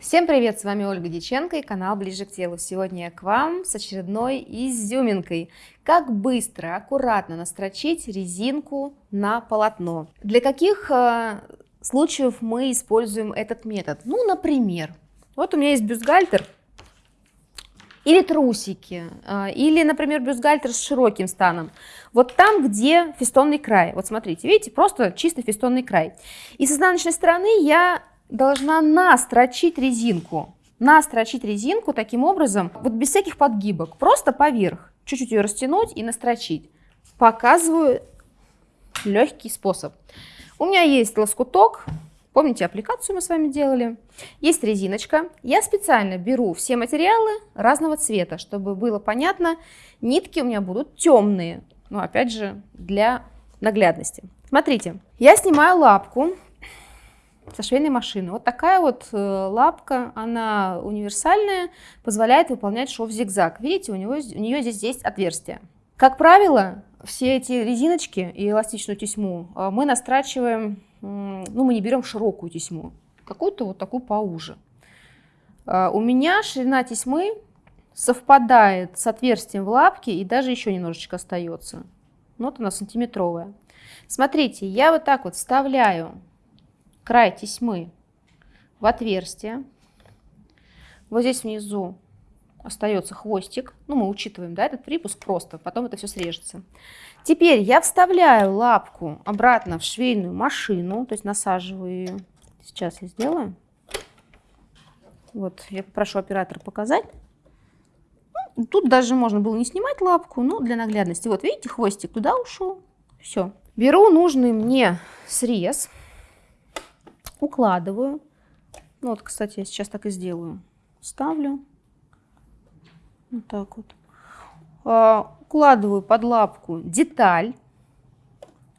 Всем привет, с вами Ольга Диченко и канал Ближе к телу. Сегодня я к вам с очередной изюминкой. Как быстро, аккуратно настрочить резинку на полотно. Для каких э, случаев мы используем этот метод? Ну, например, вот у меня есть бюстгальтер или трусики, э, или, например, бюстгальтер с широким станом. Вот там, где фестонный край. Вот смотрите, видите, просто чистый фестонный край. И с изнаночной стороны я должна настрочить резинку. Настрочить резинку таким образом, вот без всяких подгибок, просто поверх. Чуть-чуть ее растянуть и настрочить. Показываю легкий способ. У меня есть лоскуток, помните аппликацию мы с вами делали, есть резиночка. Я специально беру все материалы разного цвета, чтобы было понятно, нитки у меня будут темные, но опять же для наглядности. Смотрите, я снимаю лапку, со швейной машины. Вот такая вот э, лапка, она универсальная, позволяет выполнять шов зигзаг. Видите, у, него, у нее здесь есть отверстие. Как правило, все эти резиночки и эластичную тесьму э, мы настрачиваем, ну мы не берем широкую тесьму, какую-то вот такую поуже. Э, у меня ширина тесьмы совпадает с отверстием в лапке и даже еще немножечко остается. Вот она сантиметровая. Смотрите, я вот так вот вставляю край тесьмы в отверстие. Вот здесь внизу остается хвостик. Ну, мы учитываем, да, этот припуск просто, потом это все срежется. Теперь я вставляю лапку обратно в швейную машину, то есть насаживаю ее. Сейчас я сделаю. Вот, я попрошу оператора показать. Ну, тут даже можно было не снимать лапку, но для наглядности. Вот, видите, хвостик туда ушел. Все. Беру нужный мне срез укладываю. Ну, вот, кстати, я сейчас так и сделаю. Ставлю. Вот так вот. А, укладываю под лапку деталь.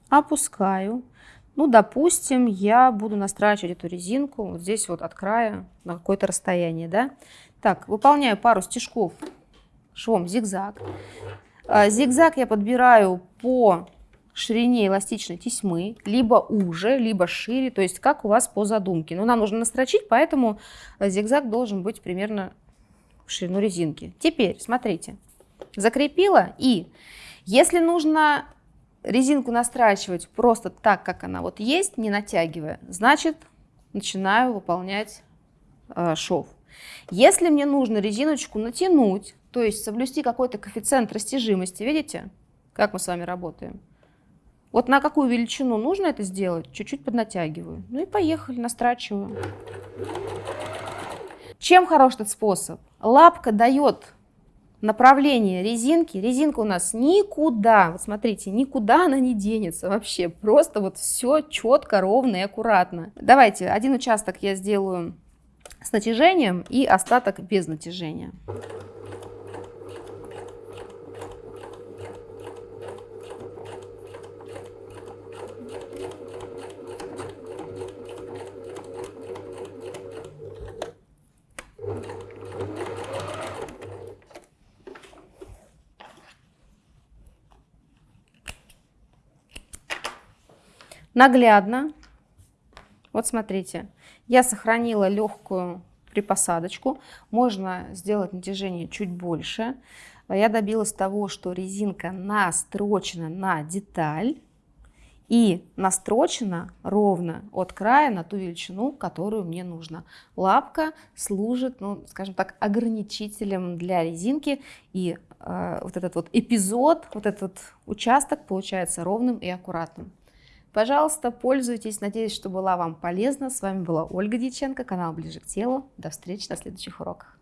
Опускаю. Ну, допустим, я буду настрачивать эту резинку вот здесь вот от края на какое-то расстояние, да. Так, выполняю пару стежков швом зигзаг. А, зигзаг я подбираю по ширине эластичной тесьмы, либо уже, либо шире, то есть как у вас по задумке. Но нам нужно настрочить, поэтому зигзаг должен быть примерно в ширину резинки. Теперь, смотрите, закрепила и если нужно резинку настрачивать просто так, как она вот есть, не натягивая, значит начинаю выполнять э, шов. Если мне нужно резиночку натянуть, то есть соблюсти какой-то коэффициент растяжимости, видите, как мы с вами работаем, вот на какую величину нужно это сделать, чуть-чуть поднатягиваю. Ну и поехали, настрачиваю. Чем хорош этот способ? Лапка дает направление резинки. Резинка у нас никуда, вот смотрите, никуда она не денется вообще. Просто вот все четко, ровно и аккуратно. Давайте один участок я сделаю с натяжением и остаток без натяжения. Наглядно. Вот смотрите, я сохранила легкую припосадочку. Можно сделать натяжение чуть больше. Я добилась того, что резинка настрочена на деталь и настрочена ровно от края на ту величину, которую мне нужно. Лапка служит, ну, скажем так, ограничителем для резинки, и э, вот этот вот эпизод, вот этот участок получается ровным и аккуратным. Пожалуйста, пользуйтесь. Надеюсь, что была вам полезна. С вами была Ольга Дьяченко, канал Ближе к телу. До встречи на следующих уроках.